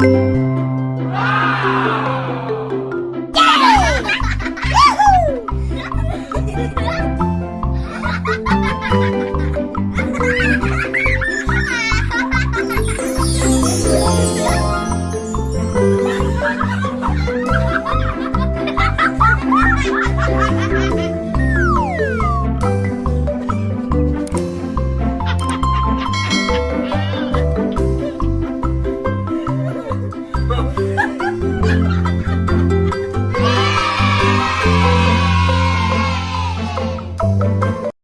Ha ha ha!